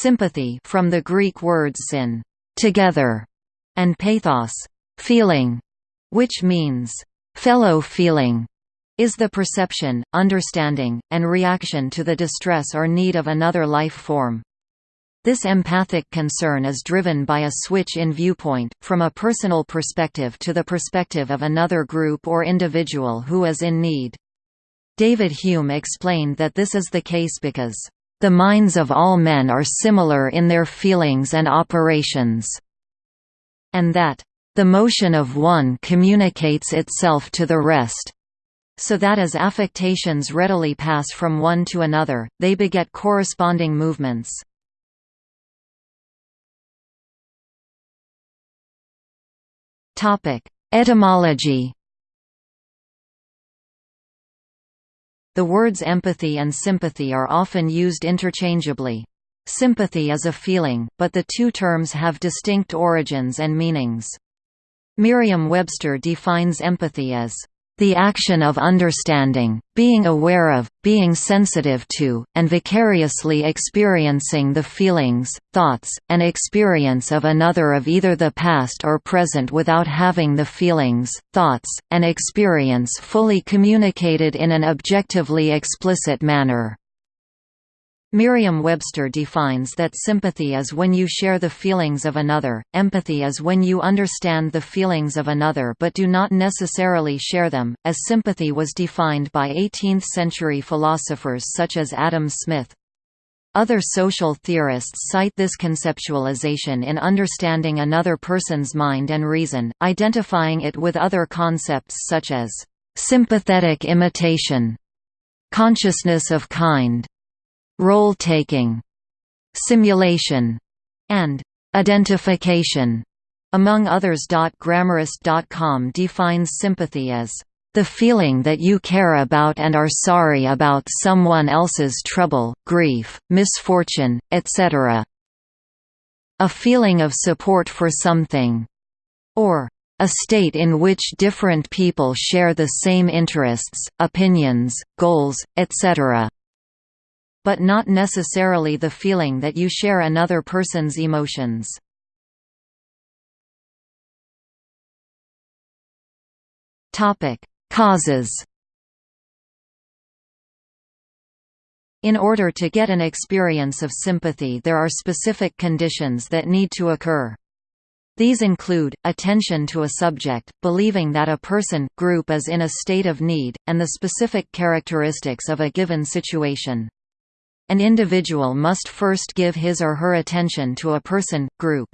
Sympathy from the Greek words syn together, and pathos feeling, which means fellow feeling, is the perception, understanding, and reaction to the distress or need of another life form. This empathic concern is driven by a switch in viewpoint, from a personal perspective to the perspective of another group or individual who is in need. David Hume explained that this is the case because the minds of all men are similar in their feelings and operations, and that, the motion of one communicates itself to the rest, so that as affectations readily pass from one to another, they beget corresponding movements. Etymology The words empathy and sympathy are often used interchangeably. Sympathy is a feeling, but the two terms have distinct origins and meanings. Merriam-Webster defines empathy as the action of understanding, being aware of, being sensitive to, and vicariously experiencing the feelings, thoughts, and experience of another of either the past or present without having the feelings, thoughts, and experience fully communicated in an objectively explicit manner. Merriam-Webster defines that sympathy is when you share the feelings of another, empathy is when you understand the feelings of another but do not necessarily share them, as sympathy was defined by 18th-century philosophers such as Adam Smith. Other social theorists cite this conceptualization in understanding another person's mind and reason, identifying it with other concepts such as sympathetic imitation, consciousness of kind, role-taking, simulation, and identification, among others. Grammarist.com defines sympathy as the feeling that you care about and are sorry about someone else's trouble, grief, misfortune, etc. A feeling of support for something. Or, a state in which different people share the same interests, opinions, goals, etc but not necessarily the feeling that you share another person's emotions. Causes In order to get an experience of sympathy there are specific conditions that need to occur. These include, attention to a subject, believing that a person, group is in a state of need, and the specific characteristics of a given situation. An individual must first give his or her attention to a person, group.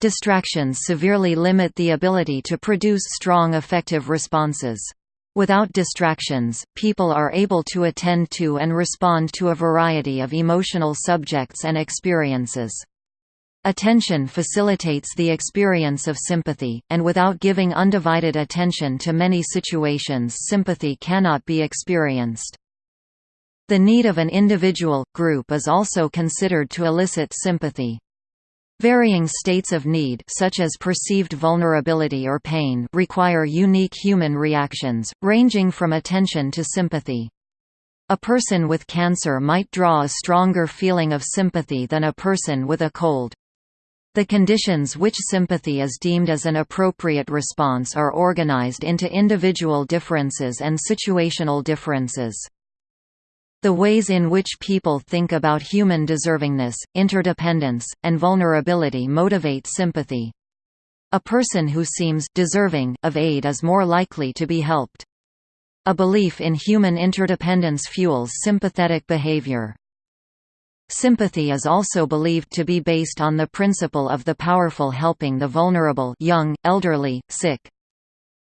Distractions severely limit the ability to produce strong effective responses. Without distractions, people are able to attend to and respond to a variety of emotional subjects and experiences. Attention facilitates the experience of sympathy, and without giving undivided attention to many situations sympathy cannot be experienced. The need of an individual, group is also considered to elicit sympathy. Varying states of need such as perceived vulnerability or pain require unique human reactions, ranging from attention to sympathy. A person with cancer might draw a stronger feeling of sympathy than a person with a cold. The conditions which sympathy is deemed as an appropriate response are organized into individual differences and situational differences. The ways in which people think about human deservingness, interdependence, and vulnerability motivate sympathy. A person who seems deserving of aid is more likely to be helped. A belief in human interdependence fuels sympathetic behavior. Sympathy is also believed to be based on the principle of the powerful helping the vulnerable young, elderly, sick.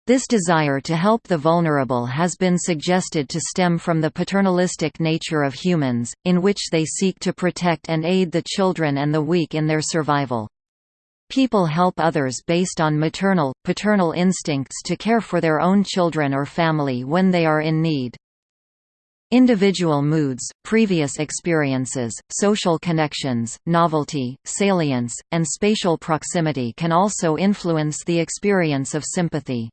This desire to help the vulnerable has been suggested to stem from the paternalistic nature of humans, in which they seek to protect and aid the children and the weak in their survival. People help others based on maternal, paternal instincts to care for their own children or family when they are in need. Individual moods, previous experiences, social connections, novelty, salience, and spatial proximity can also influence the experience of sympathy.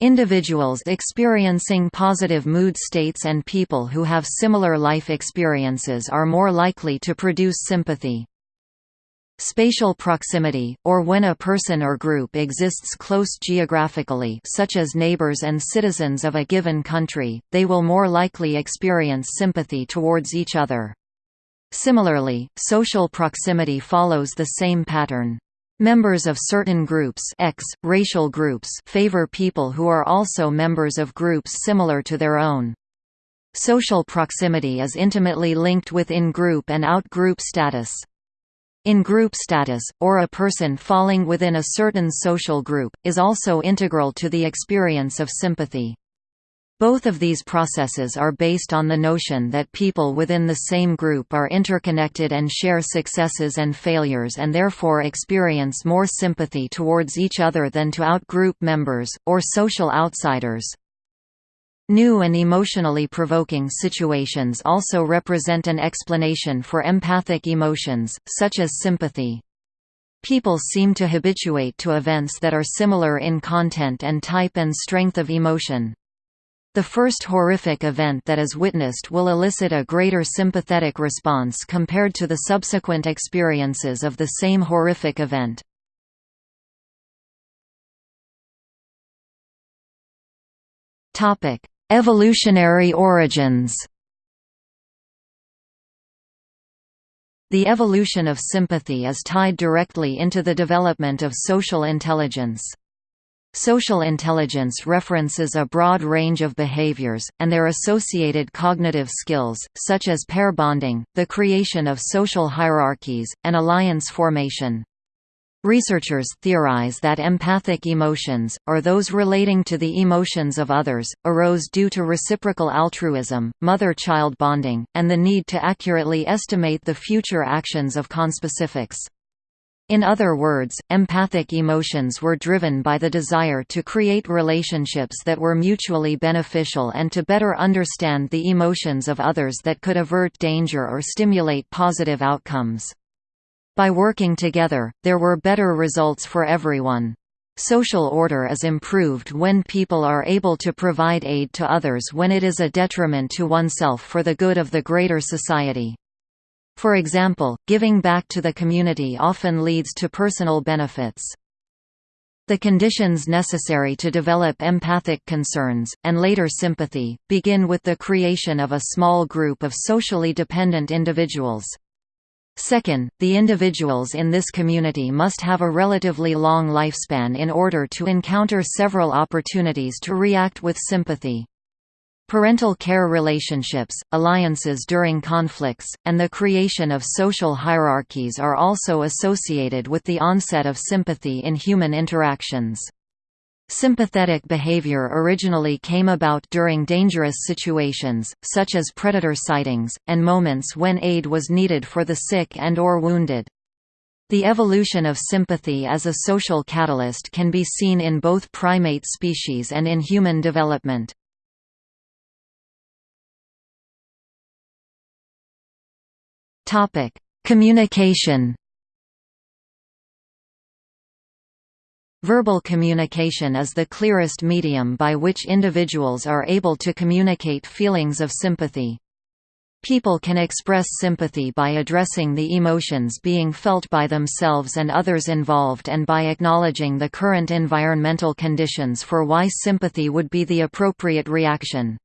Individuals experiencing positive mood states and people who have similar life experiences are more likely to produce sympathy. Spatial proximity, or when a person or group exists close geographically such as neighbors and citizens of a given country, they will more likely experience sympathy towards each other. Similarly, social proximity follows the same pattern. Members of certain groups X, racial groups favor people who are also members of groups similar to their own. Social proximity is intimately linked with in-group and out-group status. In-group status, or a person falling within a certain social group, is also integral to the experience of sympathy. Both of these processes are based on the notion that people within the same group are interconnected and share successes and failures and therefore experience more sympathy towards each other than to out-group members, or social outsiders. New and emotionally provoking situations also represent an explanation for empathic emotions, such as sympathy. People seem to habituate to events that are similar in content and type and strength of emotion. The first horrific event that is witnessed will elicit a greater sympathetic response compared to the subsequent experiences of the same horrific event. Evolutionary origins The evolution of sympathy is tied directly into the development of social intelligence. Social intelligence references a broad range of behaviors, and their associated cognitive skills, such as pair bonding, the creation of social hierarchies, and alliance formation. Researchers theorize that empathic emotions, or those relating to the emotions of others, arose due to reciprocal altruism, mother-child bonding, and the need to accurately estimate the future actions of conspecifics. In other words, empathic emotions were driven by the desire to create relationships that were mutually beneficial and to better understand the emotions of others that could avert danger or stimulate positive outcomes. By working together, there were better results for everyone. Social order is improved when people are able to provide aid to others when it is a detriment to oneself for the good of the greater society. For example, giving back to the community often leads to personal benefits. The conditions necessary to develop empathic concerns, and later sympathy, begin with the creation of a small group of socially dependent individuals. Second, the individuals in this community must have a relatively long lifespan in order to encounter several opportunities to react with sympathy. Parental care relationships, alliances during conflicts, and the creation of social hierarchies are also associated with the onset of sympathy in human interactions. Sympathetic behavior originally came about during dangerous situations, such as predator sightings, and moments when aid was needed for the sick and or wounded. The evolution of sympathy as a social catalyst can be seen in both primate species and in human development. Communication Verbal communication is the clearest medium by which individuals are able to communicate feelings of sympathy. People can express sympathy by addressing the emotions being felt by themselves and others involved and by acknowledging the current environmental conditions for why sympathy would be the appropriate reaction.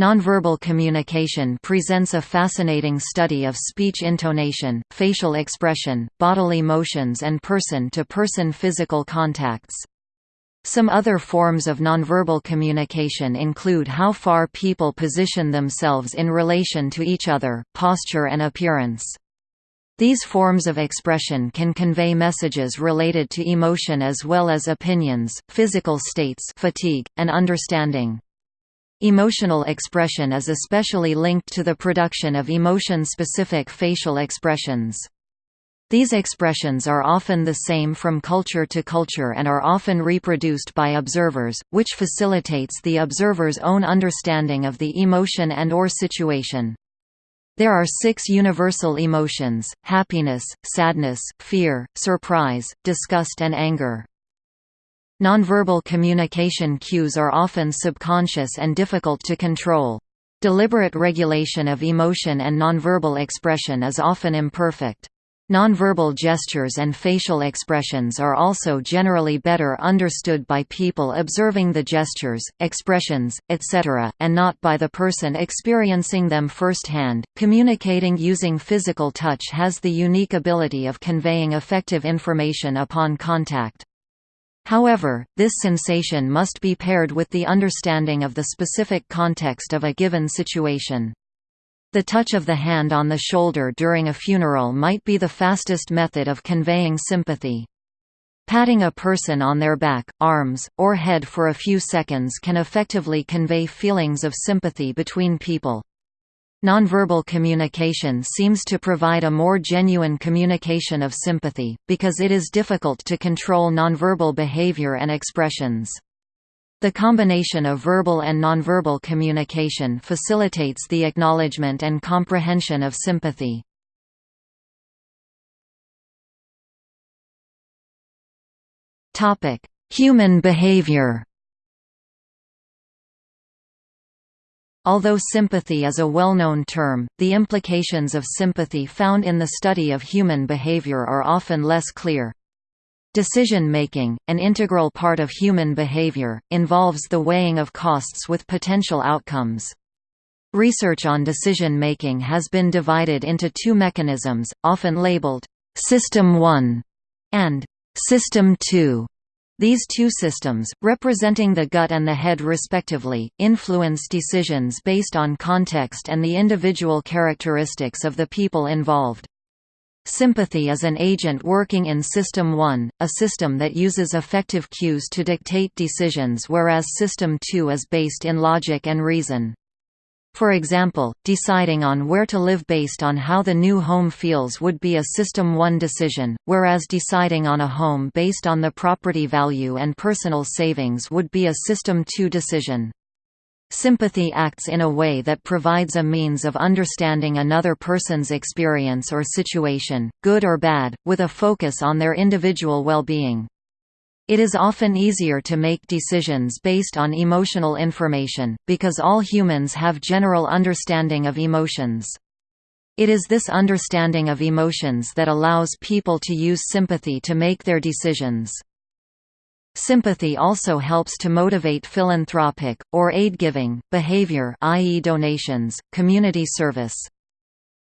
Nonverbal communication presents a fascinating study of speech intonation, facial expression, bodily motions and person-to-person -person physical contacts. Some other forms of nonverbal communication include how far people position themselves in relation to each other, posture and appearance. These forms of expression can convey messages related to emotion as well as opinions, physical states fatigue, and understanding. Emotional expression is especially linked to the production of emotion-specific facial expressions. These expressions are often the same from culture to culture and are often reproduced by observers, which facilitates the observer's own understanding of the emotion and or situation. There are six universal emotions, happiness, sadness, fear, surprise, disgust and anger. Nonverbal communication cues are often subconscious and difficult to control. Deliberate regulation of emotion and nonverbal expression is often imperfect. Nonverbal gestures and facial expressions are also generally better understood by people observing the gestures, expressions, etc., and not by the person experiencing them firsthand. Communicating using physical touch has the unique ability of conveying effective information upon contact. However, this sensation must be paired with the understanding of the specific context of a given situation. The touch of the hand on the shoulder during a funeral might be the fastest method of conveying sympathy. Patting a person on their back, arms, or head for a few seconds can effectively convey feelings of sympathy between people. Nonverbal communication seems to provide a more genuine communication of sympathy, because it is difficult to control nonverbal behavior and expressions. The combination of verbal and nonverbal communication facilitates the acknowledgement and comprehension of sympathy. Human behavior Although sympathy is a well-known term, the implications of sympathy found in the study of human behavior are often less clear. Decision-making, an integral part of human behavior, involves the weighing of costs with potential outcomes. Research on decision-making has been divided into two mechanisms, often labeled, "'System 1' and "'System 2'. These two systems, representing the gut and the head respectively, influence decisions based on context and the individual characteristics of the people involved. Sympathy is an agent working in System 1, a system that uses affective cues to dictate decisions whereas System 2 is based in logic and reason. For example, deciding on where to live based on how the new home feels would be a System 1 decision, whereas deciding on a home based on the property value and personal savings would be a System 2 decision. Sympathy acts in a way that provides a means of understanding another person's experience or situation, good or bad, with a focus on their individual well-being. It is often easier to make decisions based on emotional information, because all humans have general understanding of emotions. It is this understanding of emotions that allows people to use sympathy to make their decisions. Sympathy also helps to motivate philanthropic, or aid-giving, behavior i.e. donations, community service.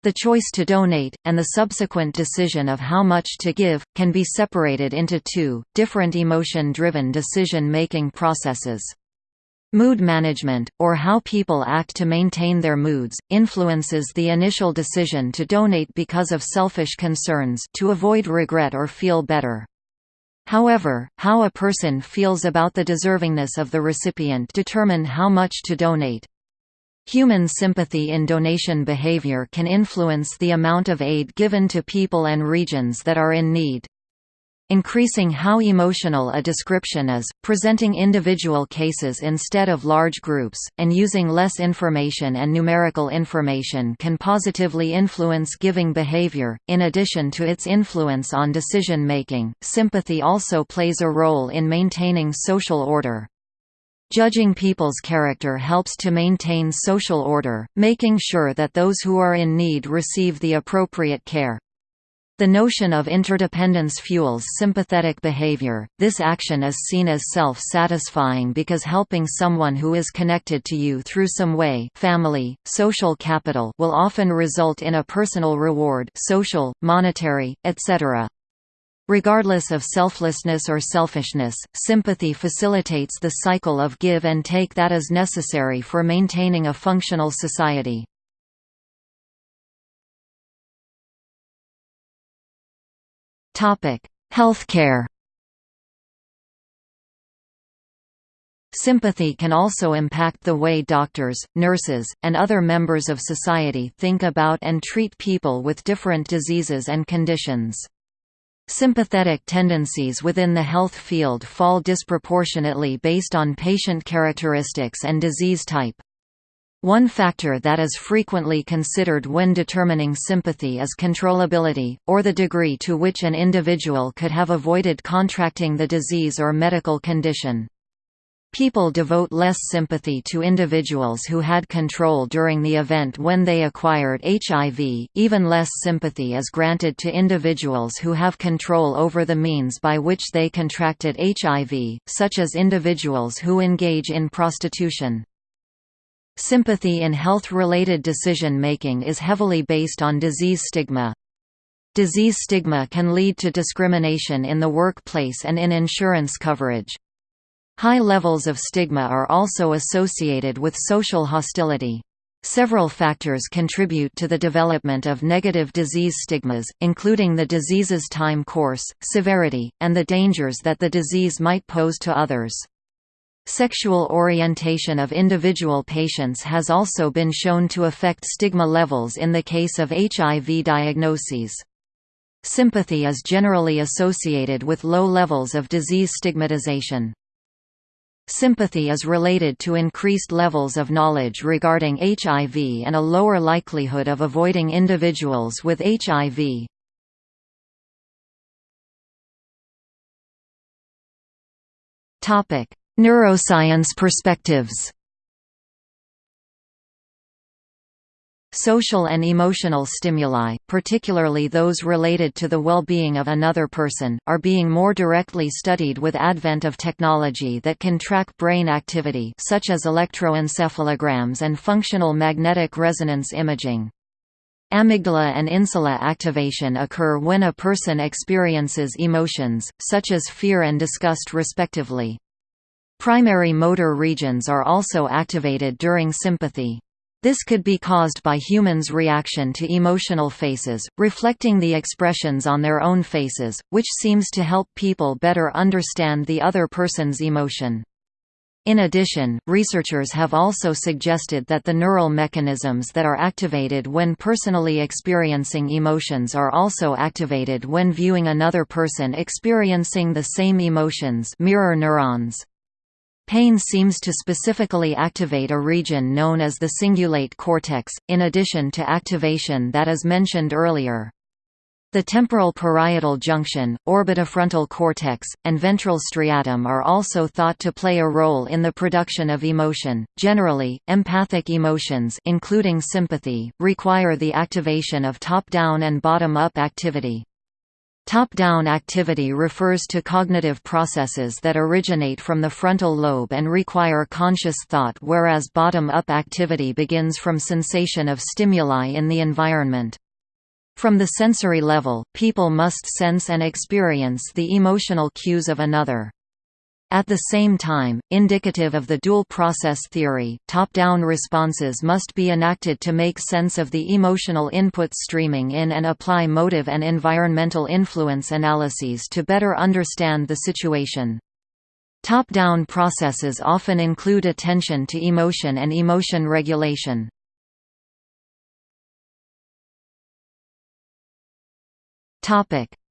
The choice to donate, and the subsequent decision of how much to give, can be separated into two, different emotion-driven decision-making processes. Mood management, or how people act to maintain their moods, influences the initial decision to donate because of selfish concerns to avoid regret or feel better. However, how a person feels about the deservingness of the recipient determine how much to donate. Human sympathy in donation behavior can influence the amount of aid given to people and regions that are in need. Increasing how emotional a description is, presenting individual cases instead of large groups, and using less information and numerical information can positively influence giving behavior. In addition to its influence on decision making, sympathy also plays a role in maintaining social order. Judging people's character helps to maintain social order, making sure that those who are in need receive the appropriate care. The notion of interdependence fuels sympathetic behavior. This action is seen as self-satisfying because helping someone who is connected to you through some way, family, social capital, will often result in a personal reward, social, monetary, etc. Regardless of selflessness or selfishness, sympathy facilitates the cycle of give and take that is necessary for maintaining a functional society. Healthcare. Sympathy can also impact the way doctors, nurses, and other members of society think about and treat people with different diseases and conditions. Sympathetic tendencies within the health field fall disproportionately based on patient characteristics and disease type. One factor that is frequently considered when determining sympathy is controllability, or the degree to which an individual could have avoided contracting the disease or medical condition. People devote less sympathy to individuals who had control during the event when they acquired HIV, even less sympathy is granted to individuals who have control over the means by which they contracted HIV, such as individuals who engage in prostitution. Sympathy in health-related decision-making is heavily based on disease stigma. Disease stigma can lead to discrimination in the workplace and in insurance coverage. High levels of stigma are also associated with social hostility. Several factors contribute to the development of negative disease stigmas, including the disease's time course, severity, and the dangers that the disease might pose to others. Sexual orientation of individual patients has also been shown to affect stigma levels in the case of HIV diagnoses. Sympathy is generally associated with low levels of disease stigmatization. Sympathy is related to increased levels of knowledge regarding HIV and a lower likelihood of avoiding individuals with HIV. Neuroscience perspectives Social and emotional stimuli, particularly those related to the well-being of another person, are being more directly studied with advent of technology that can track brain activity such as electroencephalograms and functional magnetic resonance imaging. Amygdala and insula activation occur when a person experiences emotions, such as fear and disgust respectively. Primary motor regions are also activated during sympathy. This could be caused by humans' reaction to emotional faces, reflecting the expressions on their own faces, which seems to help people better understand the other person's emotion. In addition, researchers have also suggested that the neural mechanisms that are activated when personally experiencing emotions are also activated when viewing another person experiencing the same emotions mirror neurons. Pain seems to specifically activate a region known as the cingulate cortex, in addition to activation that is mentioned earlier. The temporal parietal junction, orbitofrontal cortex, and ventral striatum are also thought to play a role in the production of emotion. Generally, empathic emotions, including sympathy, require the activation of top-down and bottom-up activity. Top-down activity refers to cognitive processes that originate from the frontal lobe and require conscious thought whereas bottom-up activity begins from sensation of stimuli in the environment. From the sensory level, people must sense and experience the emotional cues of another. At the same time, indicative of the dual process theory, top-down responses must be enacted to make sense of the emotional input streaming in and apply motive and environmental influence analyses to better understand the situation. Top-down processes often include attention to emotion and emotion regulation.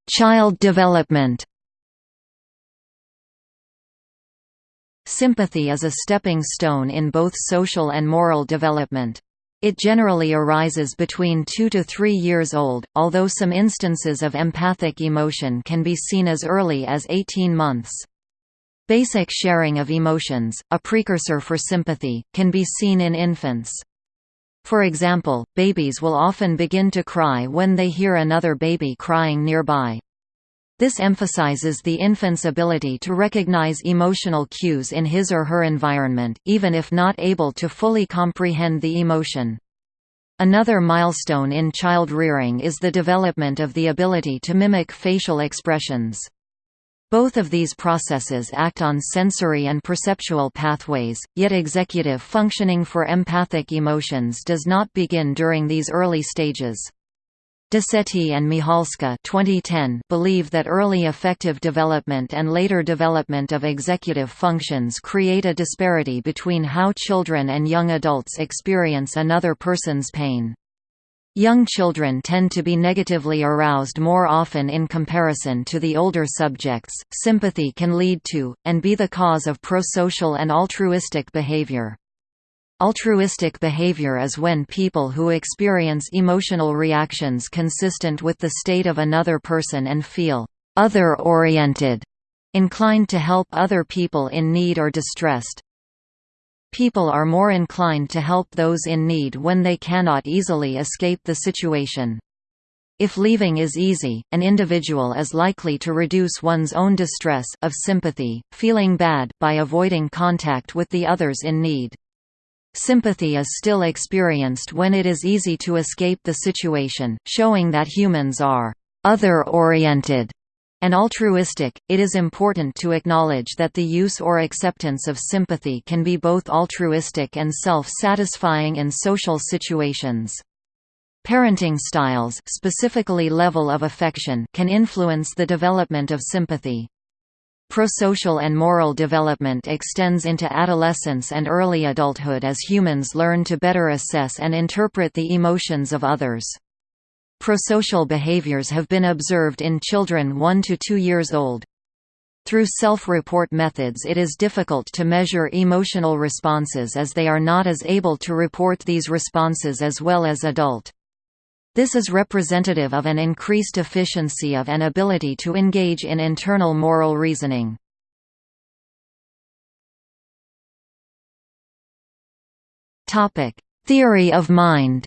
Child development Sympathy is a stepping stone in both social and moral development. It generally arises between 2 to 3 years old, although some instances of empathic emotion can be seen as early as 18 months. Basic sharing of emotions, a precursor for sympathy, can be seen in infants. For example, babies will often begin to cry when they hear another baby crying nearby. This emphasizes the infant's ability to recognize emotional cues in his or her environment, even if not able to fully comprehend the emotion. Another milestone in child rearing is the development of the ability to mimic facial expressions. Both of these processes act on sensory and perceptual pathways, yet executive functioning for empathic emotions does not begin during these early stages. Decety and Michalska 2010 believe that early affective development and later development of executive functions create a disparity between how children and young adults experience another person's pain. Young children tend to be negatively aroused more often in comparison to the older subjects. Sympathy can lead to, and be the cause of prosocial and altruistic behavior. Altruistic behavior is when people who experience emotional reactions consistent with the state of another person and feel other-oriented, inclined to help other people in need or distressed. People are more inclined to help those in need when they cannot easily escape the situation. If leaving is easy, an individual is likely to reduce one's own distress of sympathy, feeling bad by avoiding contact with the others in need. Sympathy is still experienced when it is easy to escape the situation, showing that humans are other-oriented and altruistic. It is important to acknowledge that the use or acceptance of sympathy can be both altruistic and self-satisfying in social situations. Parenting styles specifically level of affection can influence the development of sympathy. Prosocial and moral development extends into adolescence and early adulthood as humans learn to better assess and interpret the emotions of others. Prosocial behaviors have been observed in children 1 to 2 years old. Through self-report methods it is difficult to measure emotional responses as they are not as able to report these responses as well as adult. This is representative of an increased efficiency of an ability to engage in internal moral reasoning. Theory of mind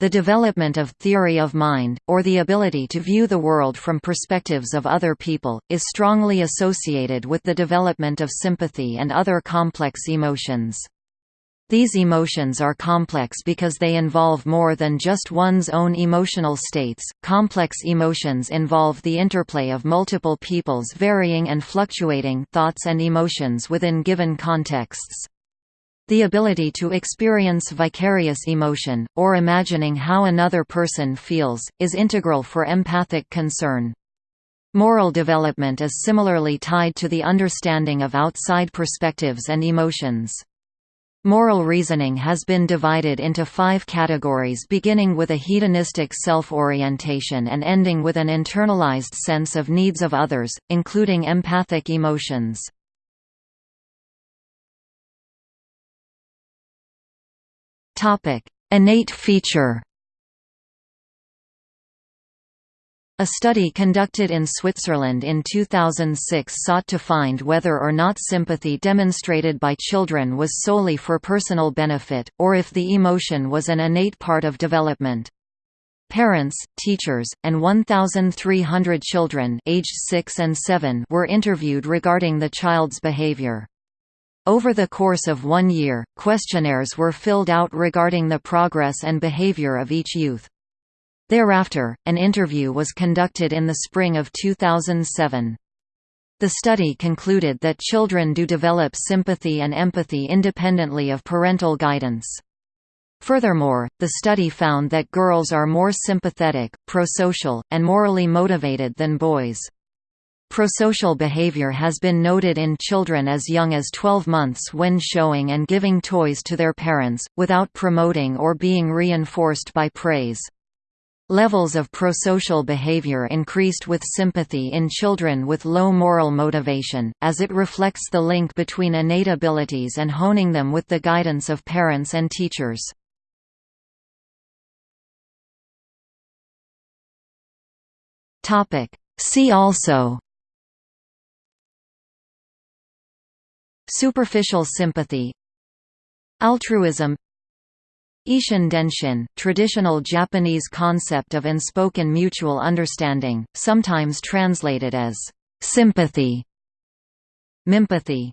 The development of theory of mind, or the ability to view the world from perspectives of other people, is strongly associated with the development of sympathy and other complex emotions. These emotions are complex because they involve more than just one's own emotional states. Complex emotions involve the interplay of multiple people's varying and fluctuating thoughts and emotions within given contexts. The ability to experience vicarious emotion, or imagining how another person feels, is integral for empathic concern. Moral development is similarly tied to the understanding of outside perspectives and emotions. Moral reasoning has been divided into five categories beginning with a hedonistic self-orientation and ending with an internalized sense of needs of others, including empathic emotions. Innate feature A study conducted in Switzerland in 2006 sought to find whether or not sympathy demonstrated by children was solely for personal benefit, or if the emotion was an innate part of development. Parents, teachers, and 1,300 children aged 6 and 7 were interviewed regarding the child's behavior. Over the course of one year, questionnaires were filled out regarding the progress and behavior of each youth. Thereafter, an interview was conducted in the spring of 2007. The study concluded that children do develop sympathy and empathy independently of parental guidance. Furthermore, the study found that girls are more sympathetic, prosocial, and morally motivated than boys. Prosocial behavior has been noted in children as young as 12 months when showing and giving toys to their parents, without promoting or being reinforced by praise. Levels of prosocial behavior increased with sympathy in children with low moral motivation, as it reflects the link between innate abilities and honing them with the guidance of parents and teachers. See also Superficial sympathy Altruism Ishin Denshin, traditional Japanese concept of unspoken mutual understanding, sometimes translated as sympathy. Mimpathy